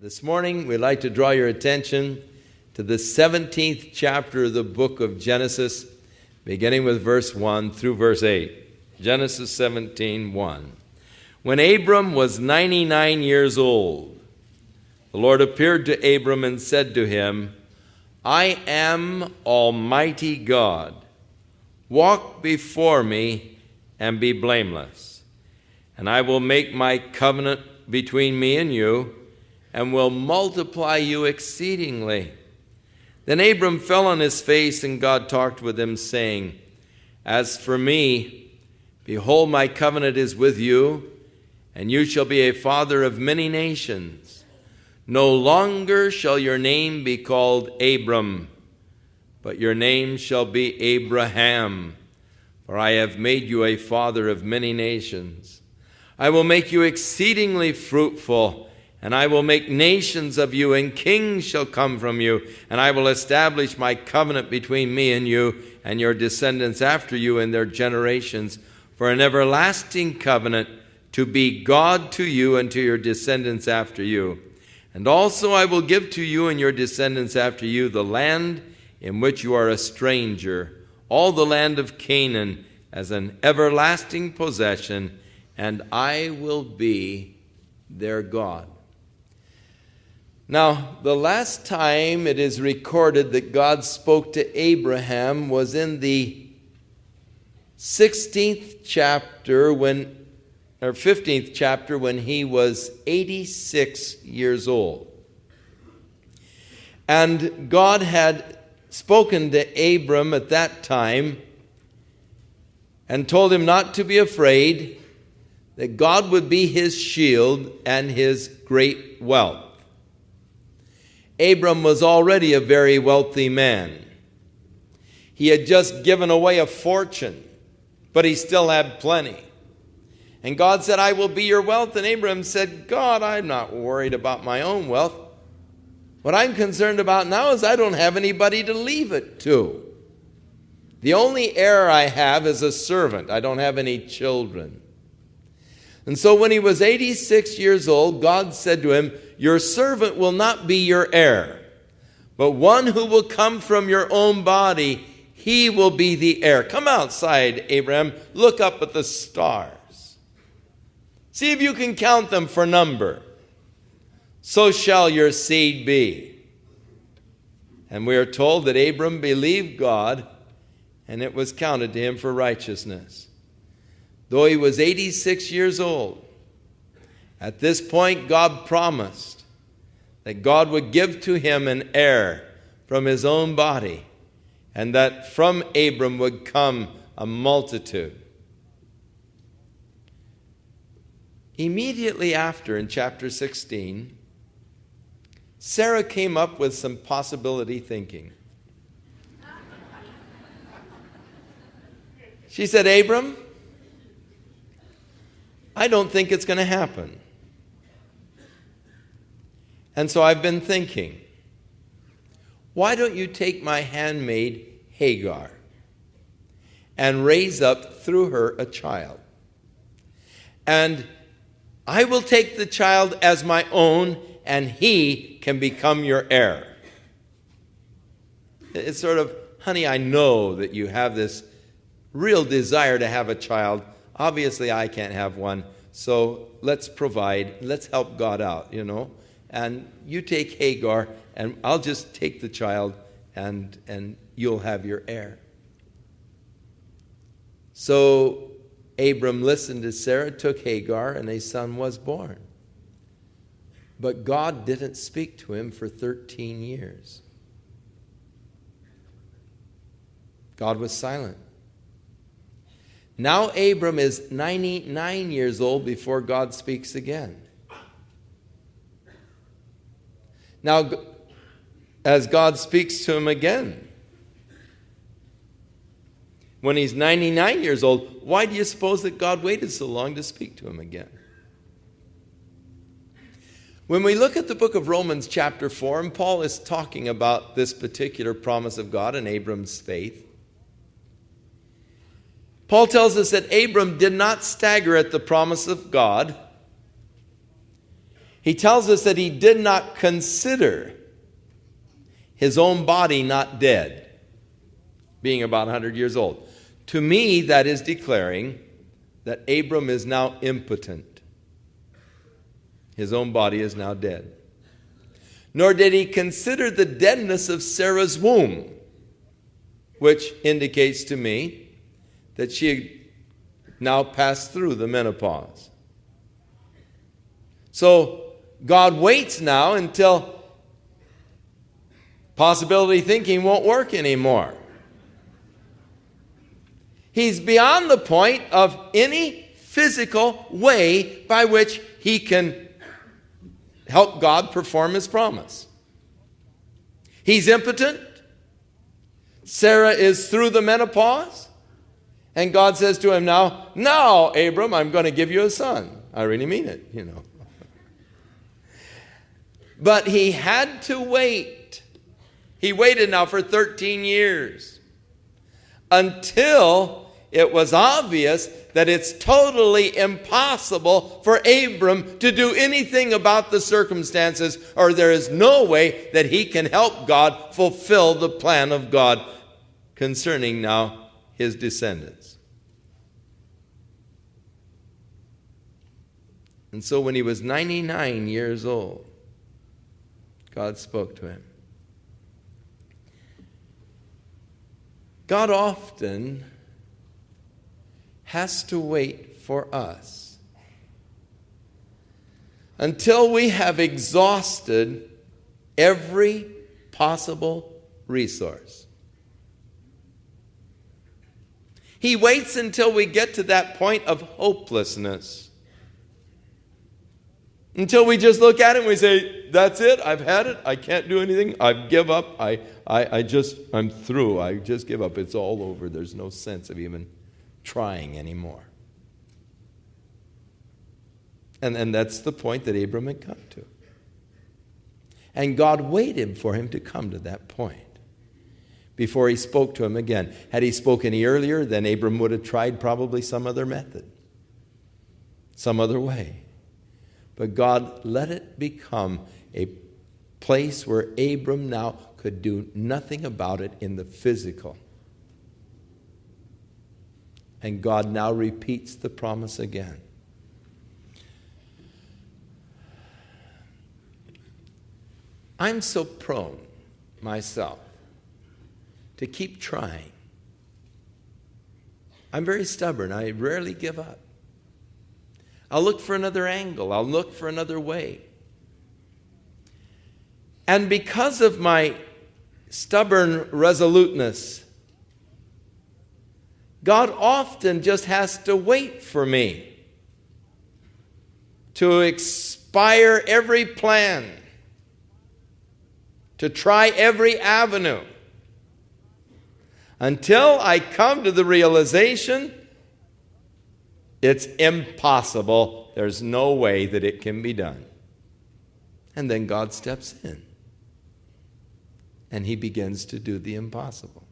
This morning, we'd like to draw your attention to the 17th chapter of the book of Genesis, beginning with verse 1 through verse 8. Genesis 17 1. When Abram was 99 years old, the Lord appeared to Abram and said to him, I am Almighty God. Walk before me and be blameless, and I will make my covenant between me and you and will multiply you exceedingly. Then Abram fell on his face, and God talked with him, saying, As for me, behold, my covenant is with you, and you shall be a father of many nations. No longer shall your name be called Abram, but your name shall be Abraham, for I have made you a father of many nations. I will make you exceedingly fruitful and I will make nations of you, and kings shall come from you, and I will establish my covenant between me and you and your descendants after you in their generations for an everlasting covenant to be God to you and to your descendants after you. And also I will give to you and your descendants after you the land in which you are a stranger, all the land of Canaan, as an everlasting possession, and I will be their God. Now, the last time it is recorded that God spoke to Abraham was in the 16th chapter when or 15th chapter when he was 86 years old. And God had spoken to Abram at that time and told him not to be afraid, that God would be his shield and his great wealth. Abram was already a very wealthy man. He had just given away a fortune, but he still had plenty. And God said, I will be your wealth. And Abram said, God, I'm not worried about my own wealth. What I'm concerned about now is I don't have anybody to leave it to. The only heir I have is a servant. I don't have any children. And so when he was 86 years old, God said to him, Your servant will not be your heir, but one who will come from your own body, he will be the heir. Come outside, Abraham. Look up at the stars. See if you can count them for number. So shall your seed be. And we are told that Abram believed God, and it was counted to him for righteousness though he was 86 years old. At this point, God promised that God would give to him an heir from his own body, and that from Abram would come a multitude. Immediately after, in chapter 16, Sarah came up with some possibility thinking. She said, Abram, I don't think it's going to happen. And so I've been thinking, why don't you take my handmaid Hagar and raise up through her a child? And I will take the child as my own, and he can become your heir. It's sort of, honey, I know that you have this real desire to have a child. Obviously, I can't have one, so let's provide, let's help God out, you know. And you take Hagar, and I'll just take the child, and, and you'll have your heir. So Abram listened to Sarah, took Hagar, and a son was born. But God didn't speak to him for 13 years. God was silent. Now Abram is 99 years old before God speaks again. Now, as God speaks to him again, when he's 99 years old, why do you suppose that God waited so long to speak to him again? When we look at the book of Romans, chapter 4, and Paul is talking about this particular promise of God and Abram's faith, Paul tells us that Abram did not stagger at the promise of God. he tells us that he did not consider his own body not dead, being about 100 years old. To me, that is declaring that Abram is now impotent. His own body is now dead. Nor did he consider the deadness of Sarah's womb, which indicates to me that she had now passed through the menopause. So God waits now until possibility thinking won't work anymore. He's beyond the point of any physical way by which he can help God perform his promise. He's impotent. Sarah is through the menopause. And God says to him now, Now, Abram, I'm going to give you a son. I really mean it, you know. But he had to wait. He waited now for 13 years until it was obvious that it's totally impossible for Abram to do anything about the circumstances, or there is no way that he can help God fulfill the plan of God concerning now his descendants. And so when he was 99 years old, God spoke to him. God often has to wait for us until we have exhausted every possible resource. He waits until we get to that point of hopelessness. Until we just look at it and we say, That's it, I've had it, I can't do anything, I give up, I, I, I just, I'm through, I just give up, it's all over, there's no sense of even trying anymore. And, and that's the point that Abram had come to. And God waited for him to come to that point before he spoke to him again. Had he spoken earlier, then Abram would have tried probably some other method, some other way. But God let it become a place where Abram now could do nothing about it in the physical. And God now repeats the promise again. I'm so prone myself to keep trying. I'm very stubborn. I rarely give up. I'll look for another angle, I'll look for another way. And because of my stubborn resoluteness, God often just has to wait for me to expire every plan, to try every avenue, until I come to the realization it's impossible. There's no way that it can be done. And then God steps in and he begins to do the impossible.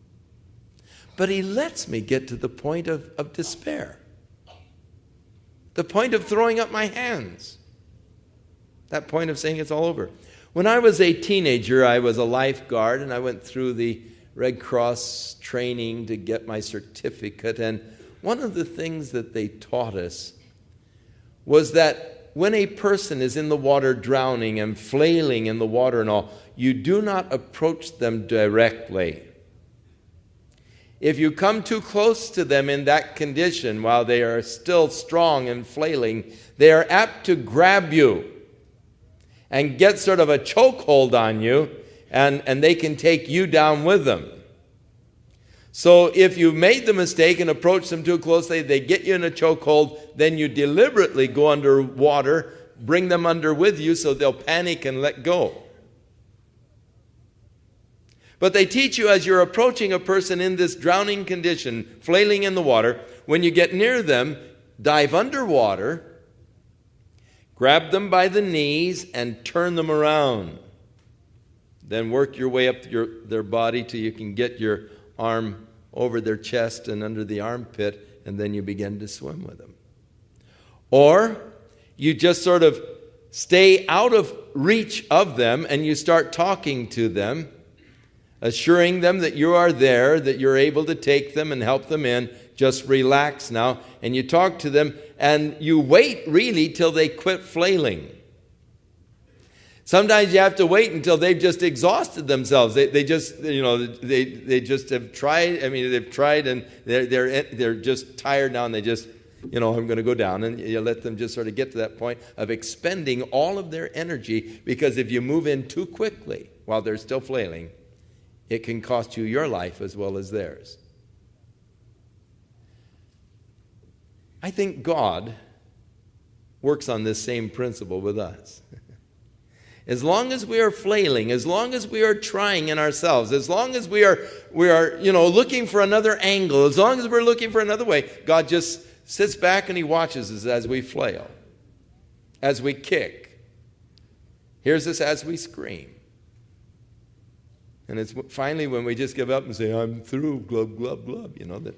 But he lets me get to the point of, of despair, the point of throwing up my hands, that point of saying it's all over. When I was a teenager, I was a lifeguard and I went through the Red Cross training to get my certificate. And one of the things that they taught us was that when a person is in the water drowning and flailing in the water and all, you do not approach them directly. If you come too close to them in that condition while they are still strong and flailing, they are apt to grab you and get sort of a chokehold on you, and, and they can take you down with them. So if you made the mistake and approached them too closely, they get you in a chokehold, then you deliberately go underwater, bring them under with you so they'll panic and let go. But they teach you as you're approaching a person in this drowning condition, flailing in the water, when you get near them, dive underwater, grab them by the knees, and turn them around. Then work your way up your, their body till you can get your arm over their chest and under the armpit, and then you begin to swim with them. Or you just sort of stay out of reach of them and you start talking to them, assuring them that you are there, that you're able to take them and help them in. Just relax now. And you talk to them and you wait really till they quit flailing. Sometimes you have to wait until they've just exhausted themselves. They, they just, you know, they, they just have tried. I mean, they've tried and they're, they're, they're just tired now and they just you know, I'm going to go down. And you let them just sort of get to that point of expending all of their energy because if you move in too quickly while they're still flailing, it can cost you your life as well as theirs. I think God works on this same principle with us. As long as we are flailing, as long as we are trying in ourselves, as long as we are, we are you know, looking for another angle, as long as we're looking for another way, God just sits back and he watches us as we flail, as we kick, hears us as we scream. And it's finally when we just give up and say, I'm through, glub, glub, glub, you know, that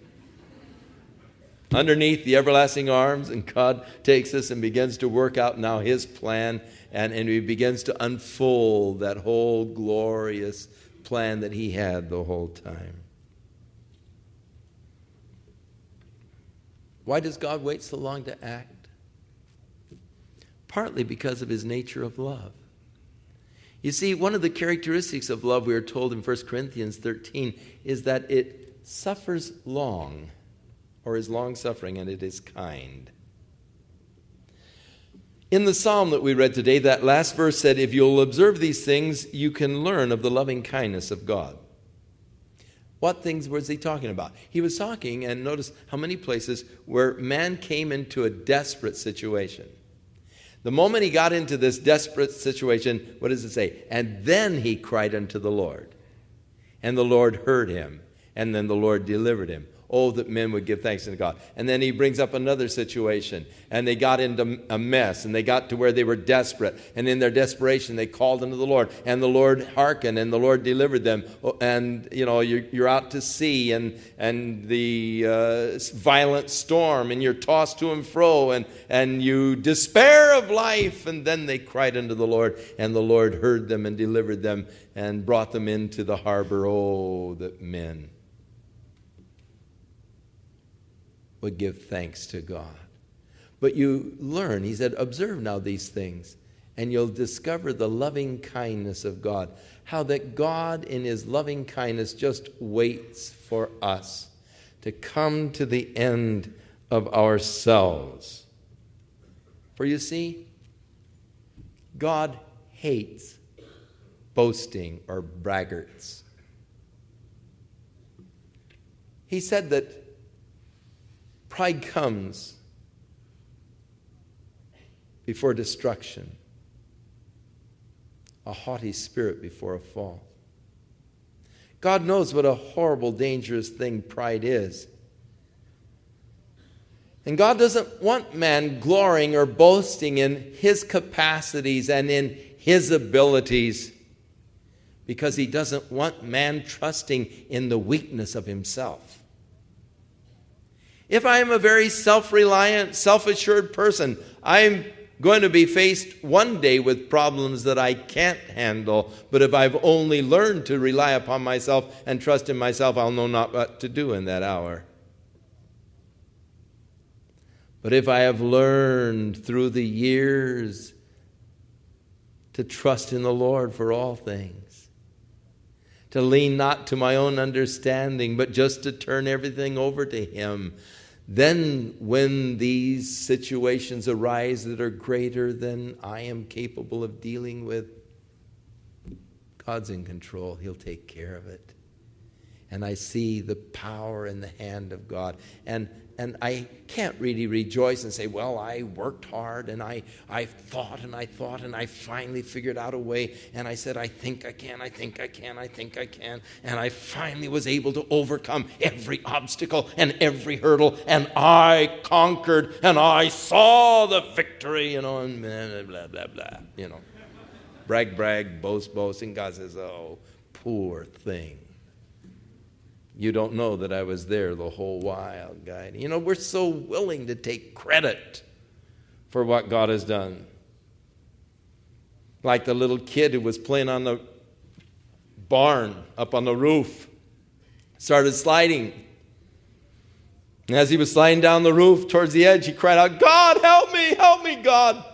underneath the everlasting arms, and God takes us and begins to work out now His plan, and, and He begins to unfold that whole glorious plan that He had the whole time. Why does God wait so long to act? Partly because of his nature of love. You see, one of the characteristics of love, we are told in 1 Corinthians 13, is that it suffers long, or is long suffering, and it is kind. In the psalm that we read today, that last verse said, If you'll observe these things, you can learn of the loving kindness of God. What things was he talking about? He was talking, and notice how many places where man came into a desperate situation. The moment he got into this desperate situation, what does it say? And then he cried unto the Lord. And the Lord heard him, and then the Lord delivered him. Oh, that men would give thanks to God. And then he brings up another situation, and they got into a mess, and they got to where they were desperate. And in their desperation, they called unto the Lord, and the Lord hearkened, and the Lord delivered them. Oh, and, you know, you're, you're out to sea, and, and the uh, violent storm, and you're tossed to and fro, and, and you despair of life. And then they cried unto the Lord, and the Lord heard them and delivered them and brought them into the harbor. Oh, that men would give thanks to God. But you learn, he said, observe now these things, and you'll discover the loving kindness of God. How that God, in his loving kindness, just waits for us to come to the end of ourselves. For you see, God hates boasting or braggarts. He said that Pride comes before destruction, a haughty spirit before a fall. God knows what a horrible, dangerous thing pride is. And God doesn't want man glorying or boasting in his capacities and in his abilities because he doesn't want man trusting in the weakness of himself. If I am a very self reliant, self assured person, I'm going to be faced one day with problems that I can't handle. But if I've only learned to rely upon myself and trust in myself, I'll know not what to do in that hour. But if I have learned through the years to trust in the Lord for all things, to lean not to my own understanding, but just to turn everything over to Him. Then, when these situations arise that are greater than I am capable of dealing with, God's in control. He'll take care of it. And I see the power in the hand of God. And and I can't really rejoice and say, well, I worked hard and I, I thought and I thought and I finally figured out a way. And I said, I think I can, I think I can, I think I can. And I finally was able to overcome every obstacle and every hurdle. And I conquered and I saw the victory, you know, and blah, blah, blah, blah, you know. Brag, brag, boast, boast. And God says, oh, poor thing. You don't know that I was there the whole while, guide. You know, we're so willing to take credit for what God has done. like the little kid who was playing on the barn up on the roof, started sliding. And as he was sliding down the roof towards the edge, he cried out, God, help me, help me, God.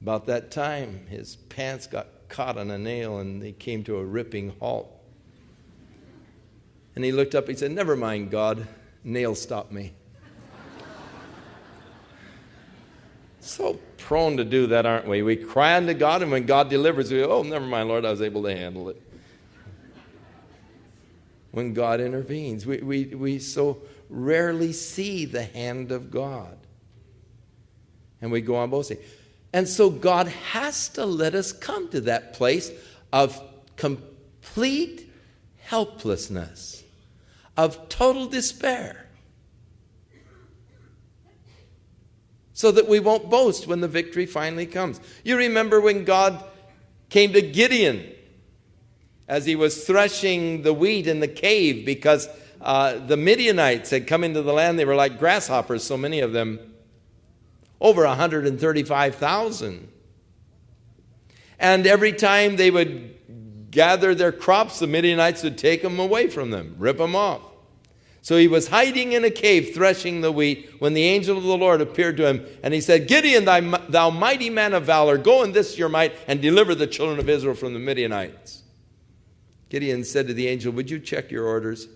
About that time, his pants got caught on a nail and they came to a ripping halt. And he looked up, he said, Never mind, God, nail stopped me. so prone to do that, aren't we? We cry unto God, and when God delivers, we go, Oh, never mind, Lord, I was able to handle it. When God intervenes, we, we, we so rarely see the hand of God. And we go on boasting. And so God has to let us come to that place of complete helplessness, of total despair, so that we won't boast when the victory finally comes. You remember when God came to Gideon as he was threshing the wheat in the cave because uh, the Midianites had come into the land. They were like grasshoppers, so many of them over 135,000. And every time they would gather their crops, the Midianites would take them away from them, rip them off. So he was hiding in a cave threshing the wheat when the angel of the Lord appeared to him, and he said, Gideon, thou mighty man of valor, go in this your might and deliver the children of Israel from the Midianites. Gideon said to the angel, Would you check your orders?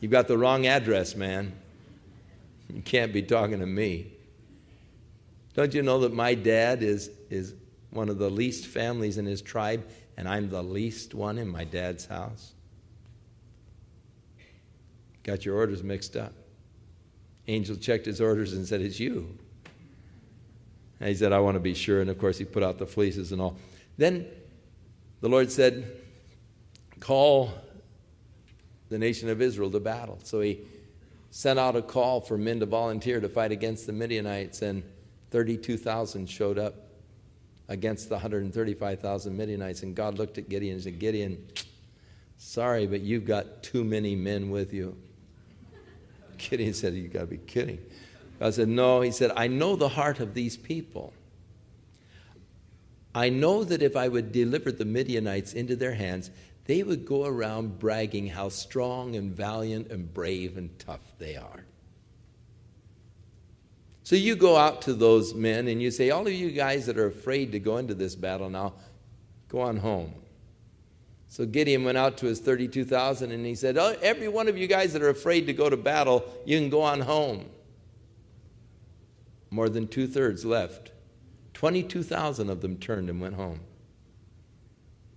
You've got the wrong address, man. You can't be talking to me. Don't you know that my dad is, is one of the least families in his tribe, and I'm the least one in my dad's house? Got your orders mixed up. Angel checked his orders and said, It's you. And he said, I want to be sure. And of course, he put out the fleeces and all. Then the Lord said, Call the nation of Israel to battle. So he sent out a call for men to volunteer to fight against the Midianites. And 32,000 showed up against the 135,000 Midianites. And God looked at Gideon and said, Gideon, sorry, but you've got too many men with you. Gideon said, You've got to be kidding. God said, No. He said, I know the heart of these people. I know that if I would deliver the Midianites into their hands, they would go around bragging how strong and valiant and brave and tough they are. So you go out to those men and you say, All of you guys that are afraid to go into this battle now, go on home. So Gideon went out to his 32,000 and he said, oh, Every one of you guys that are afraid to go to battle, you can go on home. More than two thirds left. 22,000 of them turned and went home.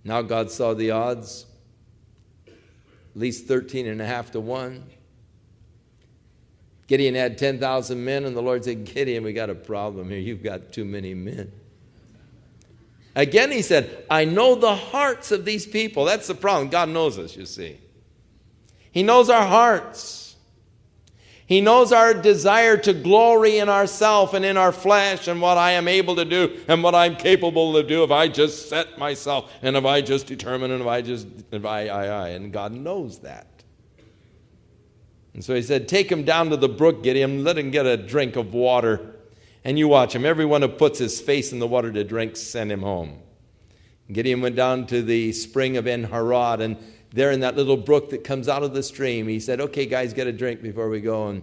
Now God saw the odds, at least 13 and a half to 1. Gideon had 10,000 men, and the Lord said, Gideon, we got a problem here. You've got too many men. Again, he said, I know the hearts of these people. That's the problem. God knows us, you see. He knows our hearts. He knows our desire to glory in ourself and in our flesh and what I am able to do and what I'm capable to do if I just set myself and if I just determine and if I just, if I, I, I. And God knows that. And so he said, Take him down to the brook, Gideon, let him get a drink of water. And you watch him. Everyone who puts his face in the water to drink, send him home. Gideon went down to the spring of En Harod, and there in that little brook that comes out of the stream, he said, Okay, guys, get a drink before we go. And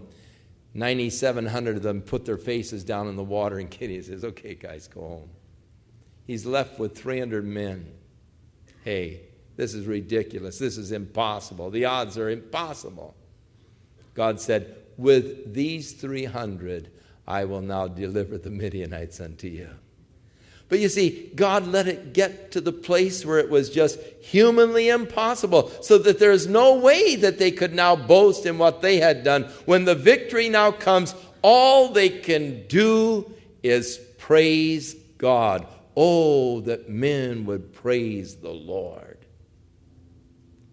9,700 of them put their faces down in the water, and Gideon says, Okay, guys, go home. He's left with 300 men. Hey, this is ridiculous. This is impossible. The odds are impossible. God said, With these 300, I will now deliver the Midianites unto you. But you see, God let it get to the place where it was just humanly impossible, so that there's no way that they could now boast in what they had done. When the victory now comes, all they can do is praise God. Oh, that men would praise the Lord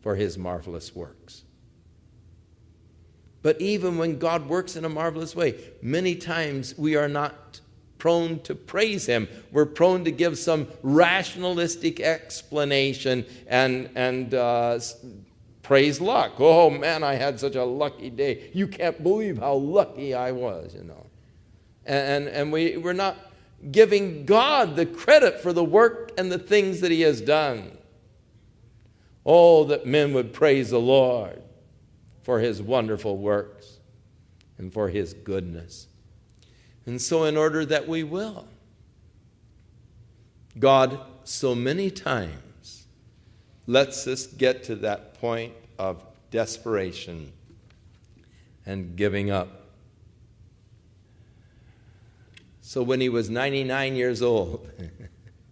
for his marvelous works. But even when God works in a marvelous way, many times we are not prone to praise Him. We're prone to give some rationalistic explanation and, and uh, praise luck. Oh man, I had such a lucky day. You can't believe how lucky I was, you know. And, and, and we, we're not giving God the credit for the work and the things that he has done. Oh, that men would praise the Lord for his wonderful works and for his goodness. And so, in order that we will, God so many times lets us get to that point of desperation and giving up. So when he was 99 years old,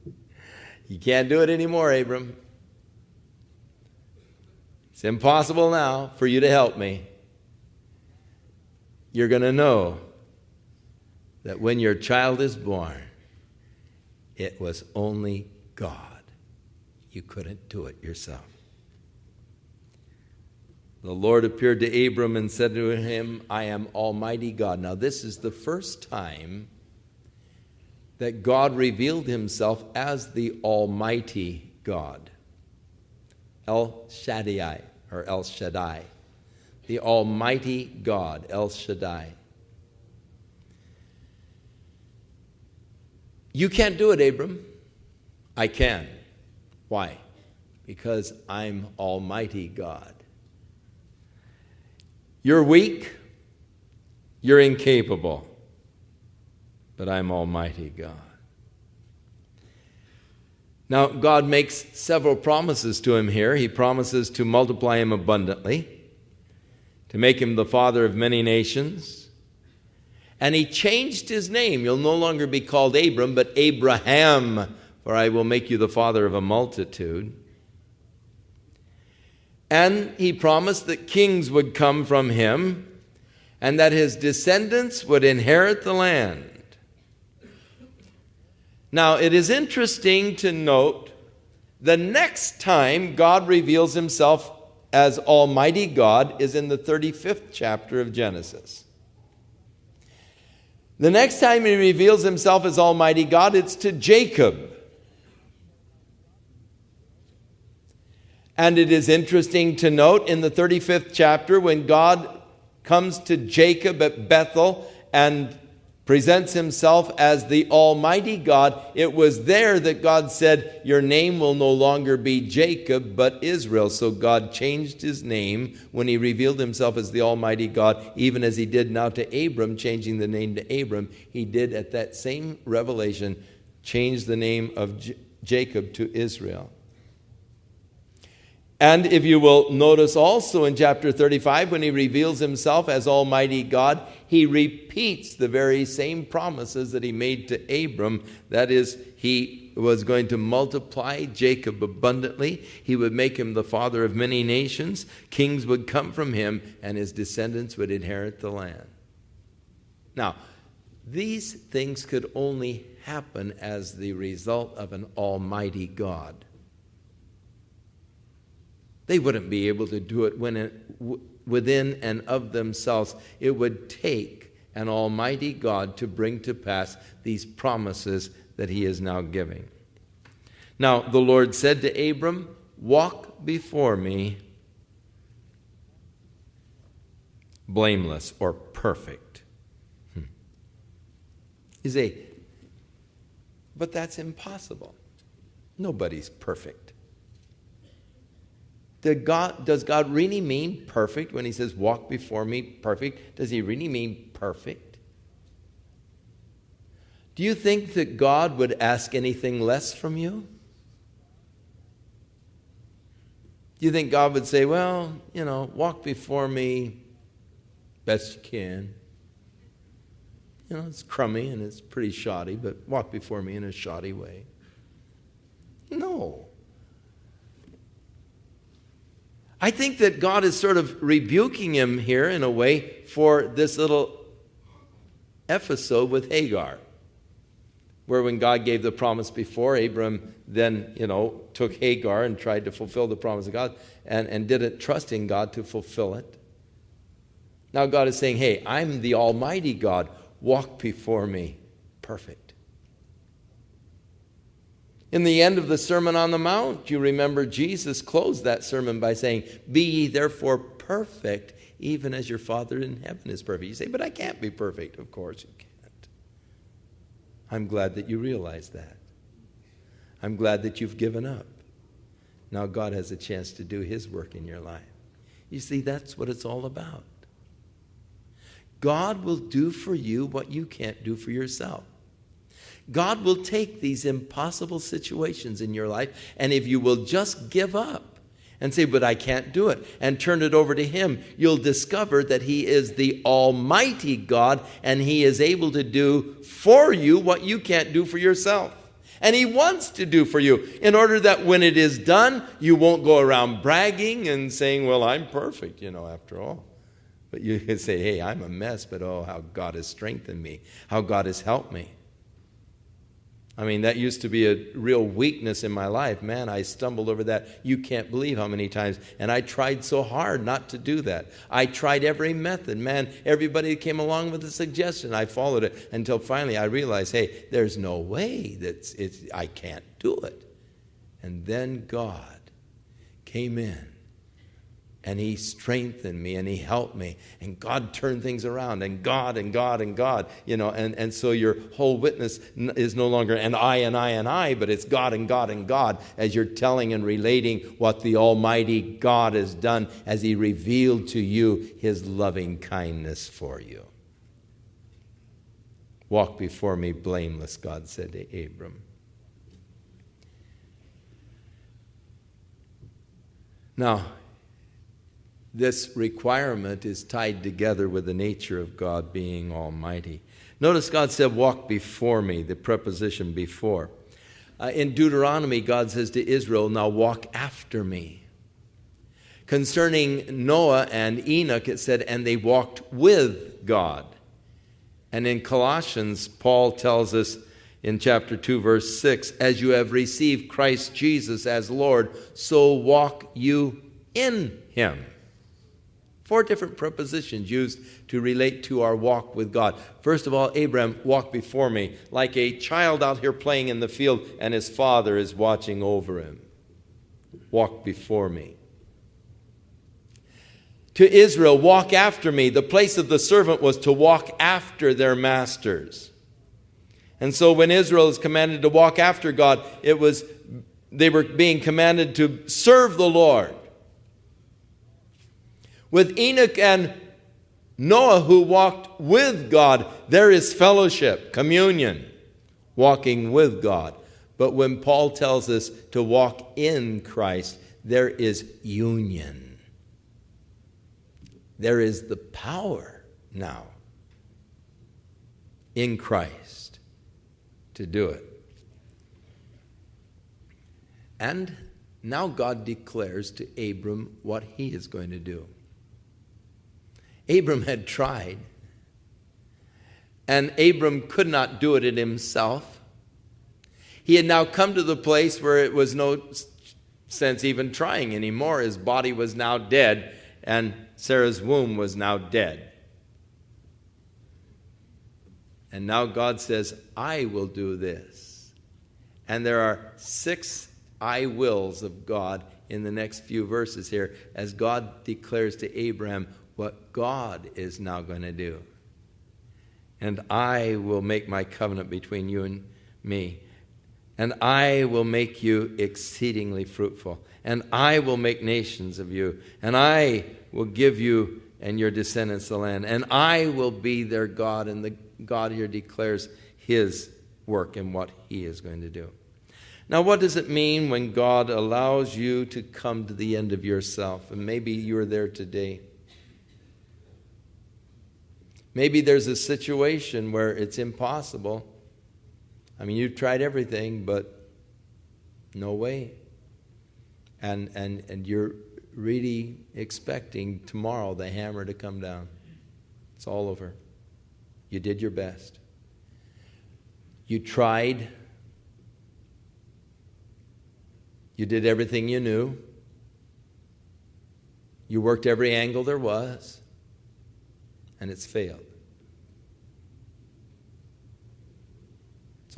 you can't do it anymore, Abram. It's impossible now for you to help me. You're going to know that when your child is born, it was only God. You couldn't do it yourself. The Lord appeared to Abram and said to him, I am Almighty God. Now, this is the first time that God revealed himself as the Almighty God. El Shaddai, or El Shaddai. The Almighty God, El Shaddai. You can't do it, Abram. I can. Why? Because I'm Almighty God. You're weak, you're incapable, but I'm Almighty God. Now, God makes several promises to him here. He promises to multiply him abundantly, to make him the father of many nations, and he changed his name. You'll no longer be called Abram, but Abraham, for I will make you the father of a multitude. And he promised that kings would come from him and that his descendants would inherit the land. Now, it is interesting to note the next time God reveals himself as Almighty God is in the 35th chapter of Genesis. The next time he reveals himself as Almighty God, it's to Jacob. And it is interesting to note in the 35th chapter when God comes to Jacob at Bethel and presents himself as the Almighty God, it was there that God said, Your name will no longer be Jacob, but Israel. So God changed his name when he revealed himself as the Almighty God, even as he did now to Abram, changing the name to Abram. He did at that same revelation change the name of J- Jacob to Israel. And if you will notice also in chapter 35, when he reveals himself as Almighty God, he repeats the very same promises that he made to Abram. That is, he was going to multiply Jacob abundantly, he would make him the father of many nations, kings would come from him, and his descendants would inherit the land. Now, these things could only happen as the result of an Almighty God. They wouldn't be able to do it, it within and of themselves. It would take an almighty God to bring to pass these promises that he is now giving. Now, the Lord said to Abram, Walk before me blameless or perfect. Hmm. You say, but that's impossible. Nobody's perfect. God, does God really mean perfect when he says, walk before me perfect? Does he really mean perfect? Do you think that God would ask anything less from you? Do you think God would say, well, you know, walk before me best you can? You know, it's crummy and it's pretty shoddy, but walk before me in a shoddy way. No. I think that God is sort of rebuking him here in a way for this little episode with Hagar, where when God gave the promise before, Abram then, you know, took Hagar and tried to fulfill the promise of God and, and didn't trust in God to fulfill it. Now God is saying, hey, I'm the Almighty God. Walk before me perfect. In the end of the Sermon on the Mount, you remember Jesus closed that sermon by saying, Be ye therefore perfect, even as your Father in heaven is perfect. You say, But I can't be perfect. Of course you can't. I'm glad that you realize that. I'm glad that you've given up. Now God has a chance to do His work in your life. You see, that's what it's all about. God will do for you what you can't do for yourself. God will take these impossible situations in your life, and if you will just give up and say, But I can't do it, and turn it over to Him, you'll discover that He is the Almighty God, and He is able to do for you what you can't do for yourself. And He wants to do for you in order that when it is done, you won't go around bragging and saying, Well, I'm perfect, you know, after all. But you can say, Hey, I'm a mess, but oh, how God has strengthened me, how God has helped me. I mean, that used to be a real weakness in my life. Man, I stumbled over that. You can't believe how many times. And I tried so hard not to do that. I tried every method. Man, everybody came along with a suggestion. I followed it until finally I realized, hey, there's no way that it's, I can't do it. And then God came in and he strengthened me and he helped me and god turned things around and god and god and god you know and, and so your whole witness is no longer and i and i and i but it's god and god and god as you're telling and relating what the almighty god has done as he revealed to you his loving kindness for you. Walk before me blameless god said to abram. Now this requirement is tied together with the nature of God being almighty. Notice God said, Walk before me, the preposition before. Uh, in Deuteronomy, God says to Israel, Now walk after me. Concerning Noah and Enoch, it said, And they walked with God. And in Colossians, Paul tells us in chapter 2, verse 6, As you have received Christ Jesus as Lord, so walk you in him. Four different prepositions used to relate to our walk with God. First of all, Abraham walked before me like a child out here playing in the field, and his father is watching over him. Walk before me. To Israel, walk after me. The place of the servant was to walk after their masters. And so when Israel is commanded to walk after God, it was they were being commanded to serve the Lord. With Enoch and Noah, who walked with God, there is fellowship, communion, walking with God. But when Paul tells us to walk in Christ, there is union. There is the power now in Christ to do it. And now God declares to Abram what he is going to do. Abram had tried, and Abram could not do it in himself. He had now come to the place where it was no sense even trying anymore. His body was now dead, and Sarah's womb was now dead. And now God says, I will do this. And there are six I wills of God in the next few verses here as God declares to Abraham what God is now going to do. And I will make my covenant between you and me. And I will make you exceedingly fruitful. And I will make nations of you. And I will give you and your descendants the land. And I will be their God. And the God here declares his work and what he is going to do. Now, what does it mean when God allows you to come to the end of yourself? And maybe you're there today. Maybe there's a situation where it's impossible. I mean, you've tried everything, but no way. And, and, and you're really expecting tomorrow the hammer to come down. It's all over. You did your best. You tried. You did everything you knew. You worked every angle there was, and it's failed.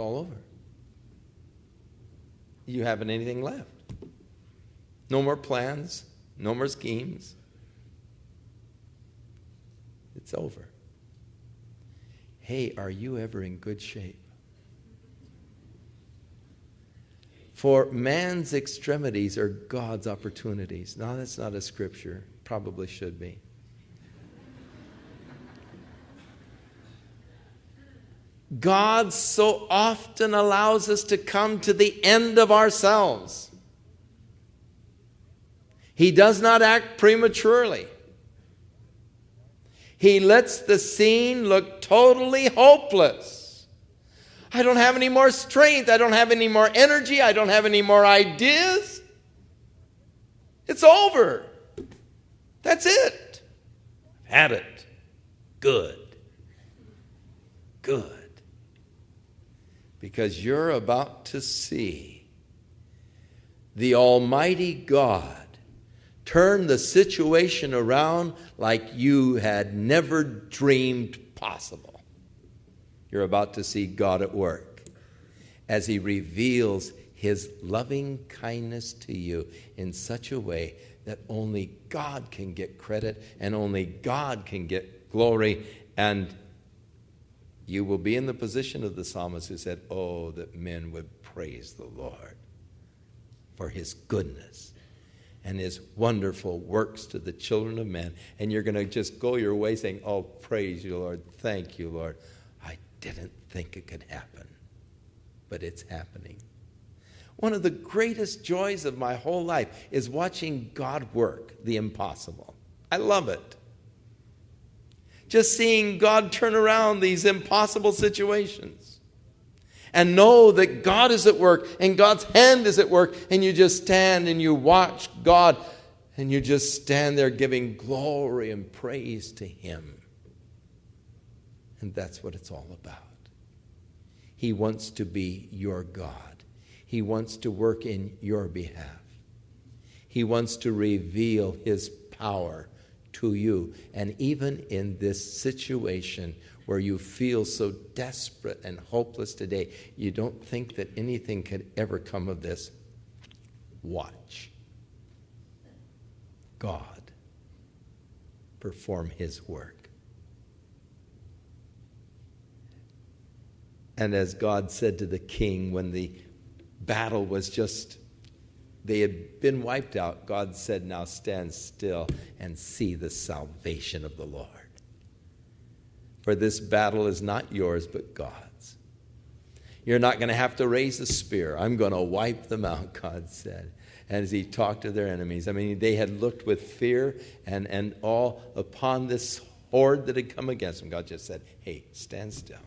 all over. You haven't anything left. No more plans, no more schemes. It's over. Hey, are you ever in good shape? For man's extremities are God's opportunities. Now, that's not a scripture, probably should be. God so often allows us to come to the end of ourselves. He does not act prematurely. He lets the scene look totally hopeless. I don't have any more strength. I don't have any more energy. I don't have any more ideas. It's over. That's it. I've had it. Good. Good because you're about to see the Almighty God turn the situation around like you had never dreamed possible. You're about to see God at work as He reveals His loving kindness to you in such a way that only God can get credit and only God can get glory and you will be in the position of the psalmist who said, Oh, that men would praise the Lord for his goodness and his wonderful works to the children of men. And you're going to just go your way saying, Oh, praise you, Lord. Thank you, Lord. I didn't think it could happen, but it's happening. One of the greatest joys of my whole life is watching God work the impossible. I love it just seeing God turn around these impossible situations. And know that God is at work and God's hand is at work, and you just stand and you watch God and you just stand there giving glory and praise to Him. And that's what it's all about. He wants to be your God, He wants to work in your behalf, He wants to reveal His power to you. And even in this situation where you feel so desperate and hopeless today, you don't think that anything could ever come of this. Watch God perform His work. And as God said to the king when the battle was just they had been wiped out. God said, Now stand still and see the salvation of the Lord. For this battle is not yours, but God's. You're not going to have to raise a spear. I'm going to wipe them out, God said. And as he talked to their enemies, I mean, they had looked with fear and, and all upon this horde that had come against them. God just said, Hey, stand still.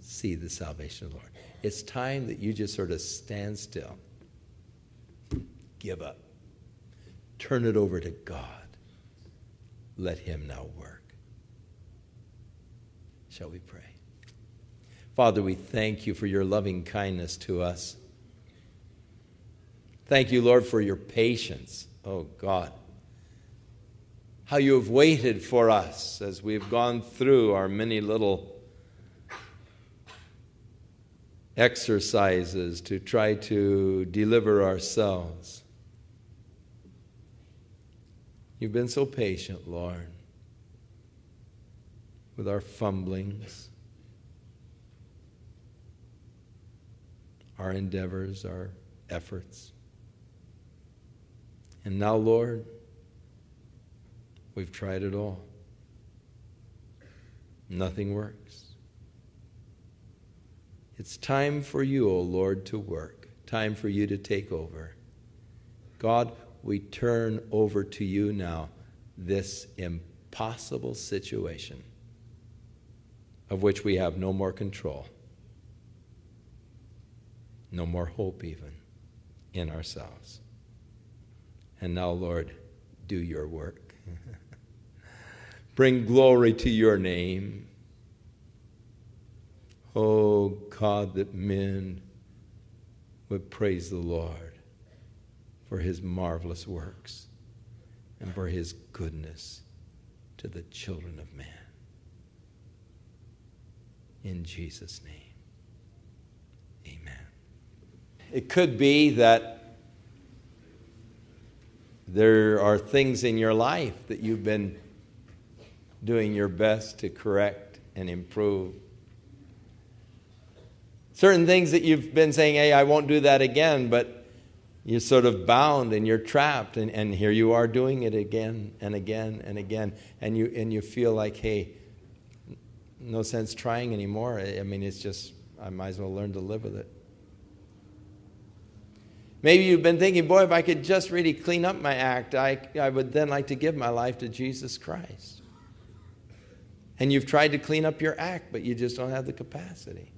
See the salvation of the Lord. It's time that you just sort of stand still give up. Turn it over to God. Let Him now work. Shall we pray? Father, we thank you for your loving kindness to us. Thank you, Lord, for your patience. Oh, God. How you have waited for us as we've gone through our many little exercises to try to deliver ourselves. You've been so patient, Lord, with our fumblings, our endeavors, our efforts. And now, Lord, we've tried it all. Nothing works. It's time for you, O oh Lord, to work, time for you to take over. God, we turn over to you now this impossible situation of which we have no more control, no more hope even in ourselves. And now, Lord, do your work. Bring glory to your name. Oh God, that men would praise the Lord for his marvelous works and for his goodness to the children of man. In Jesus' name, amen. It could be that there are things in your life that you've been doing your best to correct and improve. Certain things that you've been saying, hey, I won't do that again, but you're sort of bound and you're trapped, and, and here you are doing it again and again and again, and you, and you feel like, hey, no sense trying anymore. I mean, it's just, I might as well learn to live with it. Maybe you've been thinking, boy, if I could just really clean up my act, I, I would then like to give my life to Jesus Christ. And you've tried to clean up your act, but you just don't have the capacity.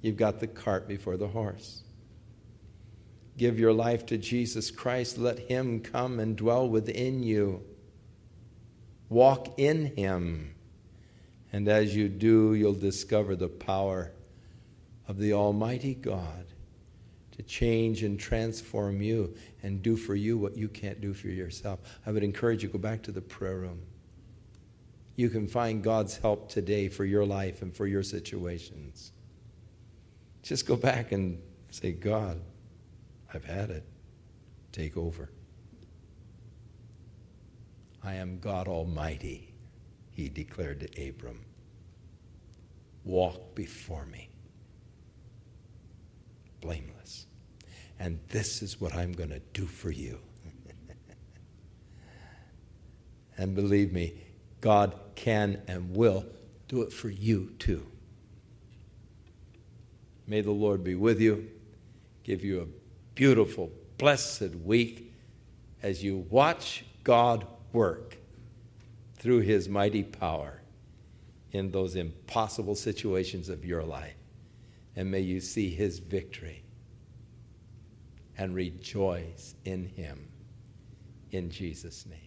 You've got the cart before the horse. Give your life to Jesus Christ. Let Him come and dwell within you. Walk in Him. And as you do, you'll discover the power of the Almighty God to change and transform you and do for you what you can't do for yourself. I would encourage you go back to the prayer room. You can find God's help today for your life and for your situations. Just go back and say, God, I've had it. Take over. I am God Almighty, he declared to Abram. Walk before me blameless. And this is what I'm going to do for you. and believe me, God can and will do it for you too. May the Lord be with you, give you a beautiful, blessed week as you watch God work through his mighty power in those impossible situations of your life and may you see his victory and rejoice in him. In Jesus' name.